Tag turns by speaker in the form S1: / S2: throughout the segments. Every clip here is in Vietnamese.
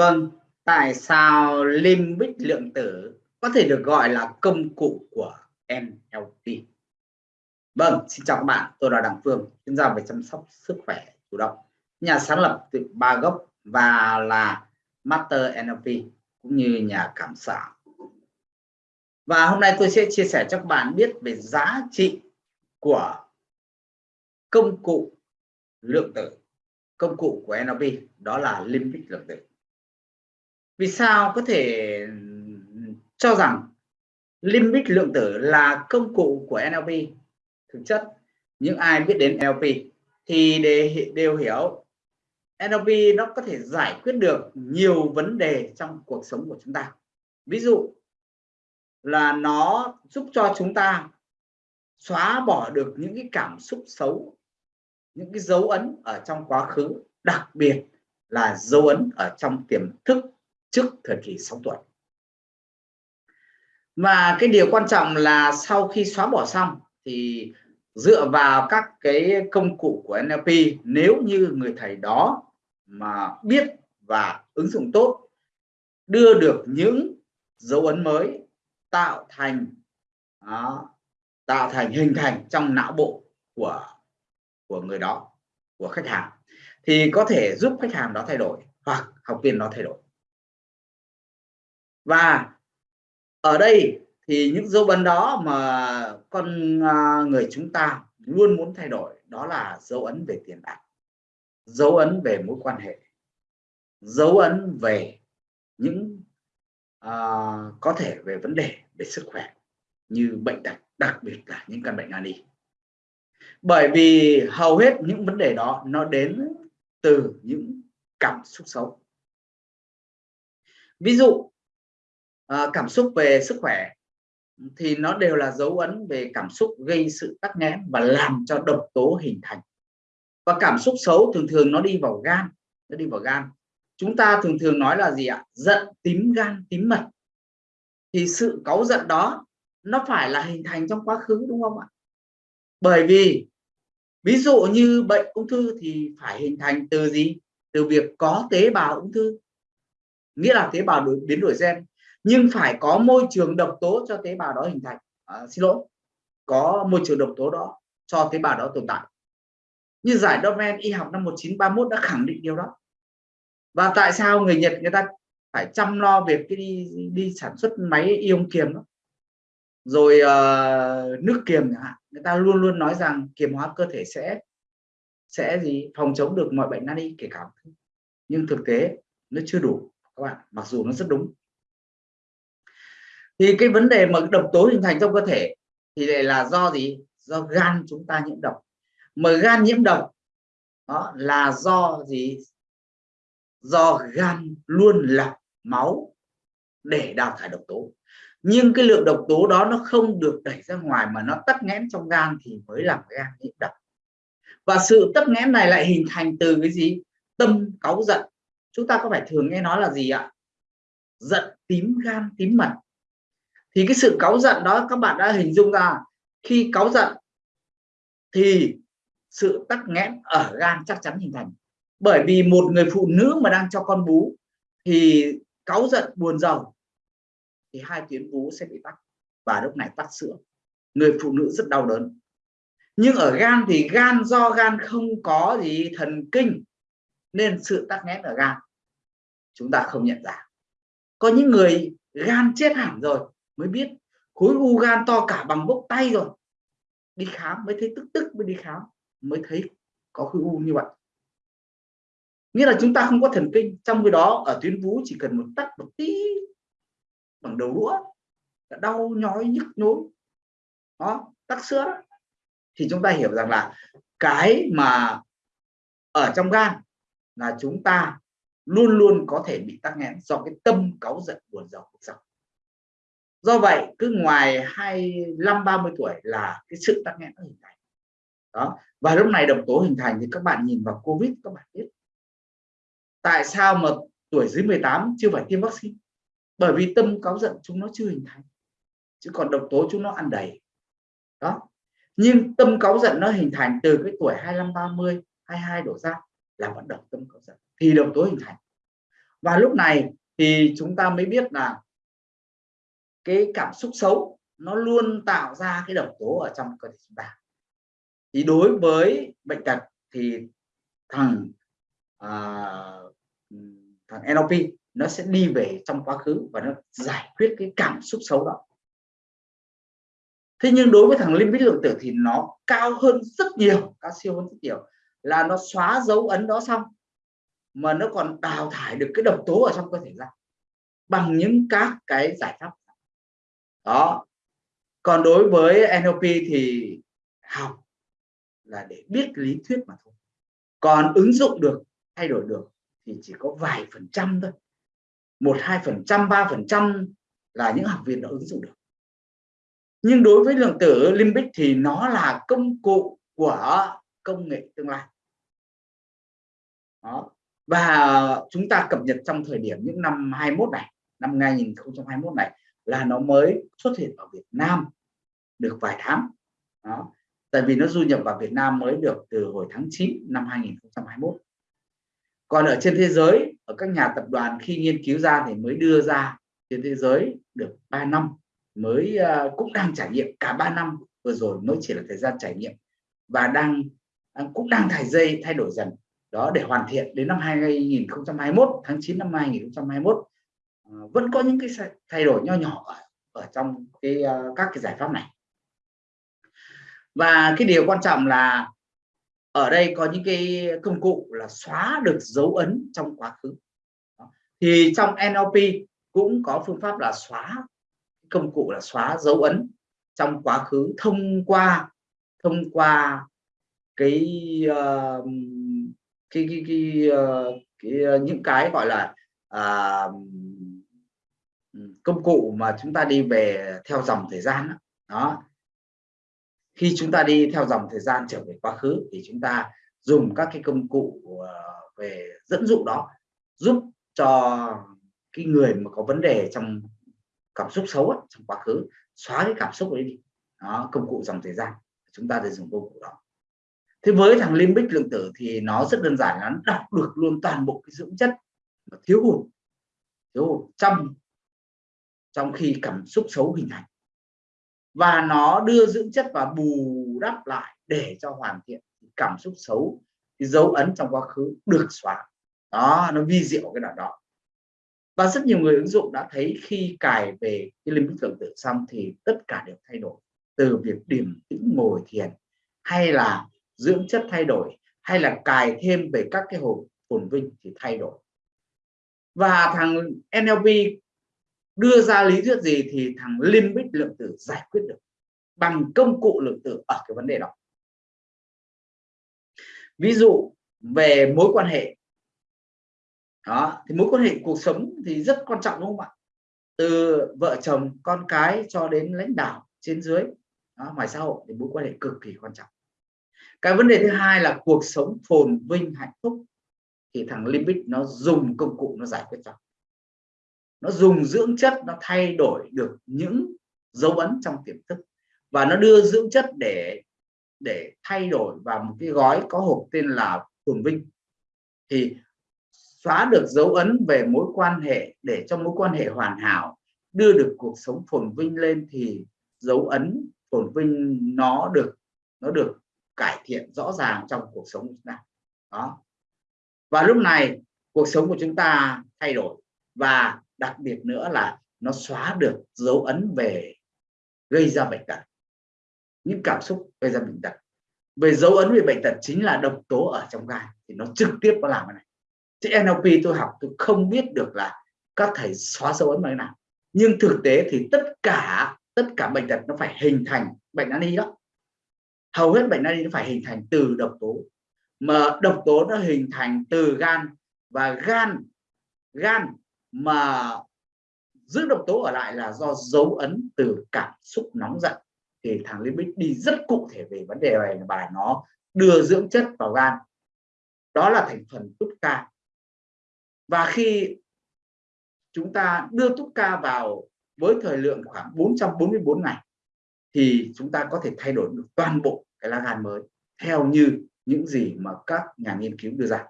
S1: Vâng, tại sao limbic lượng tử có thể được gọi là công cụ của NLP? Vâng, xin chào các bạn, tôi là Đặng Phương, chuyên gia về chăm sóc sức khỏe chủ động, nhà sáng lập từ ba gốc và là Master NLP cũng như nhà cảm xạ. Và hôm nay tôi sẽ chia sẻ cho các bạn biết về giá trị của công cụ lượng tử, công cụ của NLP đó là limbic lượng tử vì sao? Có thể ừ, cho rằng limbic lượng tử là công cụ của NLP thực chất. Những ai biết đến NLP thì để đều hiểu NLP nó có thể giải quyết được nhiều vấn đề trong cuộc sống của chúng ta. Ví dụ là nó giúp cho chúng ta xóa bỏ được những cái cảm xúc xấu, những cái dấu ấn ở trong quá khứ, đặc biệt là dấu ấn ở trong tiềm thức trước thời kỳ 6 tuổi và cái điều quan trọng là sau khi xóa bỏ xong thì dựa vào các cái công cụ của NLP nếu như người thầy đó mà biết và ứng dụng tốt đưa được những dấu ấn mới tạo thành đó, tạo thành hình thành trong não bộ của của người đó của khách hàng thì có thể giúp khách hàng đó thay đổi hoặc học viên đó thay đổi và ở đây thì những dấu ấn đó mà con à, người chúng ta luôn muốn thay đổi đó là dấu ấn về tiền bạc dấu ấn về mối quan hệ dấu ấn về những uh, có thể về vấn đề về sức khỏe như bệnh tật đặc biệt là những căn bệnh nan y. Bởi vì hầu hết những vấn đề đó nó đến từ những cảm xúc xấu. Ví dụ Ờ, cảm xúc về sức khỏe thì nó đều là dấu ấn về cảm xúc gây sự tắc nghẽn và làm cho độc tố hình thành. Và cảm xúc xấu thường thường nó đi vào gan nó đi vào gan. Chúng ta thường thường nói là gì ạ? Giận tím gan tím mật. Thì sự cáu giận đó nó phải là hình thành trong quá khứ đúng không ạ? Bởi vì ví dụ như bệnh ung thư thì phải hình thành từ gì? Từ việc có tế bào ung thư. Nghĩa là tế bào đổi, biến đổi gen nhưng phải có môi trường độc tố cho tế bào đó hình thành. À, xin lỗi. Có môi trường độc tố đó cho tế bào đó tồn tại. Như giải Domen y học năm 1931 đã khẳng định điều đó. Và tại sao người Nhật người ta phải chăm lo việc cái đi đi sản xuất máy ion kiềm đó? Rồi uh, nước kiềm chẳng hạn người ta luôn luôn nói rằng kiềm hóa cơ thể sẽ sẽ gì? Phòng chống được mọi bệnh nan y kể cả. Nhưng thực tế nó chưa đủ các bạn. Mặc dù nó rất đúng thì cái vấn đề mà độc tố hình thành trong cơ thể thì lại là do gì? Do gan chúng ta nhiễm độc. Mà gan nhiễm độc, đó là do gì? Do gan luôn lọc máu để đào thải độc tố. Nhưng cái lượng độc tố đó nó không được đẩy ra ngoài mà nó tắc nghẽn trong gan thì mới làm gan nhiễm độc. Và sự tắc nghẽn này lại hình thành từ cái gì? Tâm cáu giận. Chúng ta có phải thường nghe nói là gì ạ? Giận tím gan tím mật thì cái sự cáu giận đó các bạn đã hình dung ra. Khi cáu giận thì sự tắc nghẽn ở gan chắc chắn hình thành. Bởi vì một người phụ nữ mà đang cho con bú thì cáu giận buồn giàu thì hai tuyến vú sẽ bị tắc và lúc này tắc sữa. Người phụ nữ rất đau đớn. Nhưng ở gan thì gan do gan không có gì thần kinh nên sự tắc nghẽn ở gan chúng ta không nhận ra. Có những người gan chết hẳn rồi mới biết. Khối u gan to cả bằng bốc tay rồi. Đi khám, mới thấy tức tức mới đi khám, mới thấy có khối u như vậy. Nghĩa là chúng ta không có thần kinh, trong cái đó ở tuyến vú chỉ cần một tắc một tí bằng đầu đũa đã đau nhói nhức nhối. Đó, tắc sữa thì chúng ta hiểu rằng là cái mà ở trong gan là chúng ta luôn luôn có thể bị tắc nghẽn do cái tâm cáu giận buồn giàu cuộc sống do vậy, cứ ngoài 25 30 tuổi là cái sự tắc nghẽn hình thành. Đó, và lúc này độc tố hình thành thì các bạn nhìn vào covid, các bạn biết. Tại sao mà tuổi dưới 18 chưa phải tiêm vaccine? Bởi vì tâm cáo giận chúng nó chưa hình thành, chứ còn độc tố chúng nó ăn đầy. Đó, nhưng tâm cáu giận nó hình thành từ cái tuổi 25 30 22 đổ ra là vẫn độc tâm cáu giận, thì độc tố hình thành. Và lúc này thì chúng ta mới biết là cái cảm xúc xấu nó luôn tạo ra cái độc tố ở trong cơ thể chúng ta. Thì đối với bệnh tật thì thằng uh, thằng NLP nó sẽ đi về trong quá khứ và nó giải quyết cái cảm xúc xấu đó. Thế nhưng đối với thằng limbic lượng tử thì nó cao hơn rất nhiều cao siêu hơn rất nhiều. Là nó xóa dấu ấn đó xong mà nó còn đào thải được cái độc tố ở trong cơ thể ra bằng những các cái giải pháp đó. Còn đối với NLP thì học là để biết lý thuyết mà thôi. Còn ứng dụng được, thay đổi được thì chỉ có vài phần trăm thôi. Một, hai phần trăm, ba phần trăm là những học viên đã ứng dụng được. Nhưng đối với lượng tử limbic thì nó là công cụ của công nghệ tương lai. Đó. Và chúng ta cập nhật trong thời điểm những năm 21 này, năm 2021 này là nó mới xuất hiện ở Việt Nam được vài tháng. Đó. Tại vì nó du nhập vào Việt Nam mới được từ hồi tháng 9 năm 2021 còn ở trên thế giới ở các nhà tập đoàn khi nghiên cứu ra thì mới đưa ra trên thế giới được 3 năm mới uh, cũng đang trải nghiệm. Cả 3 năm vừa rồi mới chỉ là thời gian trải nghiệm và đang, đang cũng đang thải dây thay đổi dần. Đó để hoàn thiện đến năm 2021 tháng 9 năm 2021 Ờ, vẫn có những cái thay đổi nho nhỏ ở, ở trong cái uh, các cái giải pháp này. Và cái điều quan trọng là ở đây có những cái công cụ là xóa được dấu ấn trong quá khứ. Thì trong NLP cũng có phương pháp là xóa công cụ là xóa dấu ấn trong quá khứ thông qua thông qua cái uh, cái cái, cái, uh, cái uh, những cái gọi là uh, công cụ mà chúng ta đi về theo dòng thời gian đó, đó. Khi chúng ta đi theo dòng thời gian trở về quá khứ thì chúng ta dùng các cái công cụ ờ, về dẫn dụ đó giúp cho cái người mà có vấn đề trong cảm xúc xấu ấy, trong quá khứ xóa cái cảm xúc ấy đi. Đó công cụ dòng thời gian chúng ta để dùng công cụ đó. Thế với thằng limbic lượng tử thì nó rất đơn giản nó đọc được luôn toàn bộ cái dưỡng chất mà thiếu hụt. Thiếu hụt trong trong khi cảm xúc xấu hình thành. Và nó đưa dưỡng chất và bù đắp lại để cho hoàn thiện cảm xúc xấu, cái dấu ấn trong quá khứ được xóa. Đó, nó vi diệu cái đoạn đó. Và rất nhiều người ứng dụng đã thấy khi cài về cái limbic tưởng tượng xong thì tất cả đều thay đổi. Từ việc điểm tĩnh, ngồi thiền, hay là dưỡng chất thay đổi, hay là cài thêm về các cái hồn phồn vinh thì thay đổi. Và thằng NLP đưa ra lý thuyết gì thì thằng limbic lượng tử giải quyết được bằng công cụ lượng tử ở cái vấn đề đó. Ví dụ về mối quan hệ. Đó thì mối quan hệ cuộc sống thì rất quan trọng đúng không ạ? Từ vợ chồng con cái cho đến lãnh đạo trên dưới đó, ngoài xã hội thì mối quan hệ cực kỳ quan trọng. Cái vấn đề thứ hai là cuộc sống phồn vinh hạnh phúc thì thằng limbic nó dùng công cụ nó giải quyết cho nó dùng dưỡng chất nó thay đổi được những dấu ấn trong tiềm thức. Và nó đưa dưỡng chất để để thay đổi vào một cái gói có hộp tên là phồn vinh. Thì xóa được dấu ấn về mối quan hệ để cho mối quan hệ hoàn hảo, đưa được cuộc sống phồn vinh lên thì dấu ấn phồn vinh nó được nó được cải thiện rõ ràng trong cuộc sống của chúng ta. Đó. Và lúc này, cuộc sống của chúng ta thay đổi. Và đặc biệt nữa là nó xóa được dấu ấn về gây ra bệnh tật. Những cảm xúc gây ra bệnh tật. Về dấu ấn về bệnh tật chính là độc tố ở trong gan, thì nó trực tiếp có làm cái này. Chứ NLP tôi học, tôi không biết được là các thầy xóa dấu ấn bằng nào. Nhưng thực tế thì tất cả tất cả bệnh tật nó phải hình thành bệnh nan y đó. Hầu hết bệnh nan y nó phải hình thành từ độc tố. Mà độc tố nó hình thành từ gan và gan gan mà giữ độc tố ở lại là do dấu ấn từ cảm xúc nóng giận. Thì thằng limbic đi rất cụ thể về vấn đề này và nó đưa dưỡng chất vào gan. Đó là thành phần túc ca. Và khi chúng ta đưa túc ca vào với thời lượng khoảng 444 ngày, thì chúng ta có thể thay đổi được toàn bộ cái lá gan mới theo như những gì mà các nhà nghiên cứu đưa ra.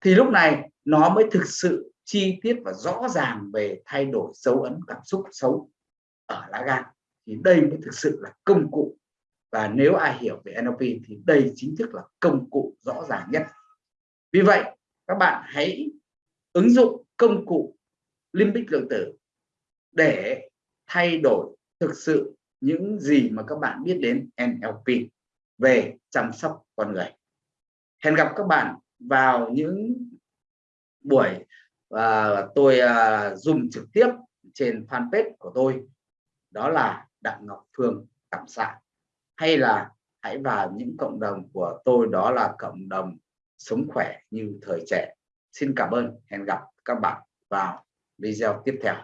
S1: Thì lúc này nó mới thực sự chi tiết và rõ ràng về thay đổi dấu ấn cảm xúc xấu ở lá gan, thì đây mới thực sự là công cụ. Và nếu ai hiểu về NLP thì đây chính thức là công cụ rõ ràng nhất. Vì vậy, các bạn hãy ứng dụng công cụ limbic lượng tử để thay đổi thực sự những gì mà các bạn biết đến NLP về chăm sóc con người. Hẹn gặp các bạn vào những buổi và tôi à, dùng trực tiếp trên fanpage của tôi. Đó là Đặng Ngọc Phương, Cảm Xạ. Hay là hãy vào những cộng đồng của tôi, đó là cộng đồng sống khỏe như thời trẻ. Xin cảm ơn, hẹn gặp các bạn vào video tiếp theo.